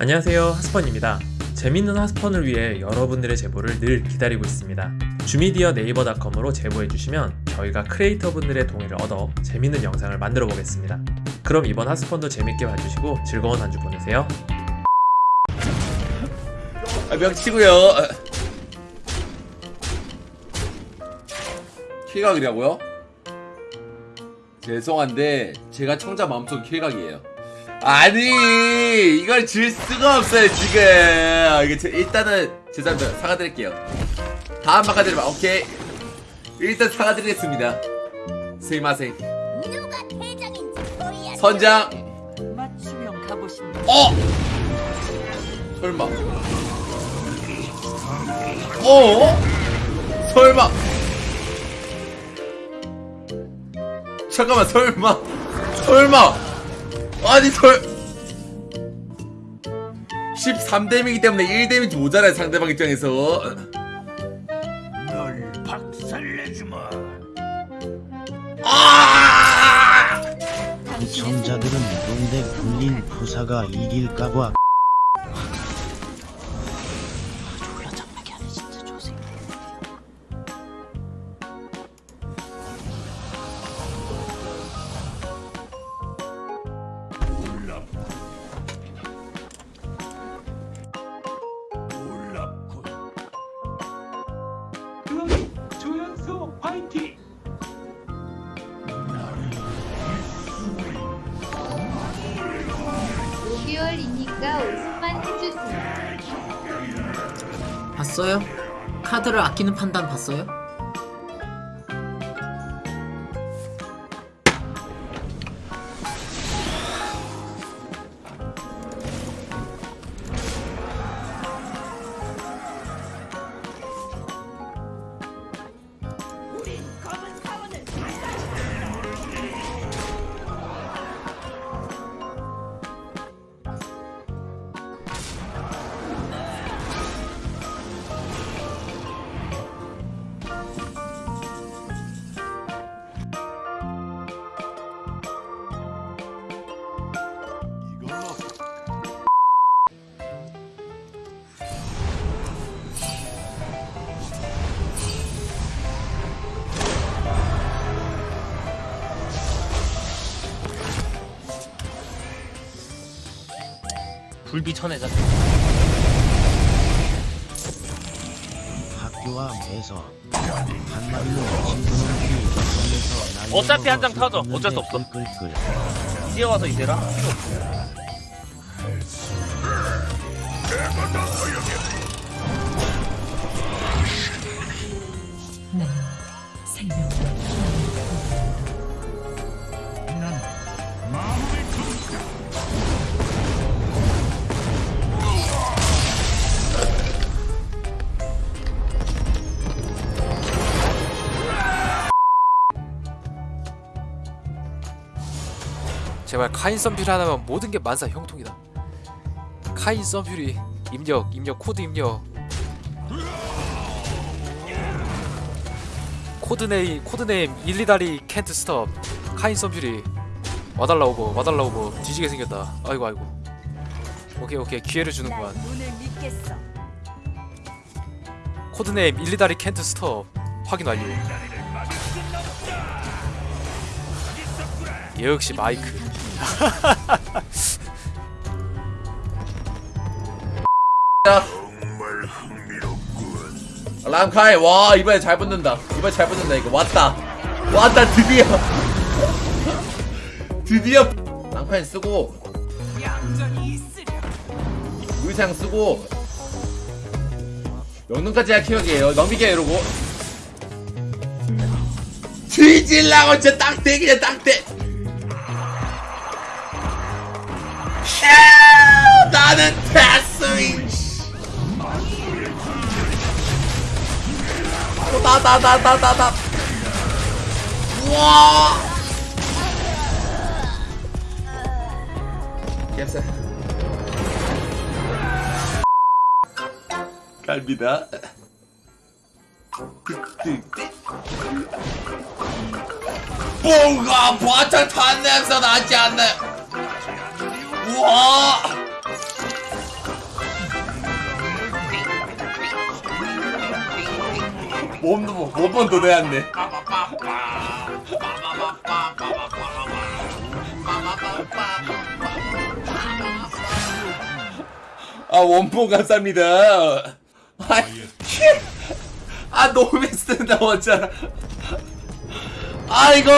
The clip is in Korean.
안녕하세요 하스펀입니다 재밌는 하스펀을 위해 여러분들의 제보를 늘 기다리고 있습니다 주미디어 네이버닷컴으로 제보해주시면 저희가 크리에이터분들의 동의를 얻어 재밌는 영상을 만들어 보겠습니다 그럼 이번 하스펀도 재밌게 봐주시고 즐거운 한 주 보내세요 아, 명치고요. 킬각이라고요? 죄송한데 제가 청자 마음속 킬각이에요. 아니 이걸 질 수가 없어요 지금. 이게 제- 일단은 죄송합니다 사과드릴게요. 다음 바꿔드리면 오케이. 일단 사과드리겠습니다. 스이마생. 선장. 어? 설마. 어? 설마. 잠깐만, 설마. 설마. 아니, 설. 13데미기 때문에 1데미지 모자라요, 상대방 입장에서. 널 박살내주마. 아! 시청자들은 론데 굴린 부사가 이길까봐 화이팅! 오 5개월이니까 50만 해주세요. 봤어요? 카드를 아끼는 판단 봤어요? 불비 쳐내자. 학교와 매서 한마디로 친구놈들이 점에서 어차피 한 장 타죠. 어쩔 수 없어. 끌끌끌 이제 와서 이제라 필요 없어. 난 제발 카인 선퓨리 하나면 모든 게 만사 형통이다. 카인 선퓨리 입력 입력 코드 입력 코드네임 코드네임 일리다리 캔트 스톱 카인 썸퓨리 와달라 오버 와달라 오버 뒤지게 생겼다. 아이고 아이고. 오케이 오케이 기회를 주는구만. 코드네임 일리다리 캔트 스톱 확인 완료. 역시 마이크. 정말 흥미롭군. 람카이, 와, 이번에 잘 붙는다. 이번에 잘 붙는다, 이거. 왔다. 왔다, 드디어. 드디어. 람카이 쓰고. 의상 쓰고. 명능까지 약해역이에요. 넘기게 이러고. 뒤질라고 진짜 딱대 그냥 딱대. 아, 나는 패스윙. 다다다다다다. 우와. 캡스. 갈비다. 뭔가 바짝 탄 냄새 나지 않네. 우와! 몸도 못번더 내왔네. 아 원포 감사합니다. 아, 아 노메스 나왔잖아. 아이고.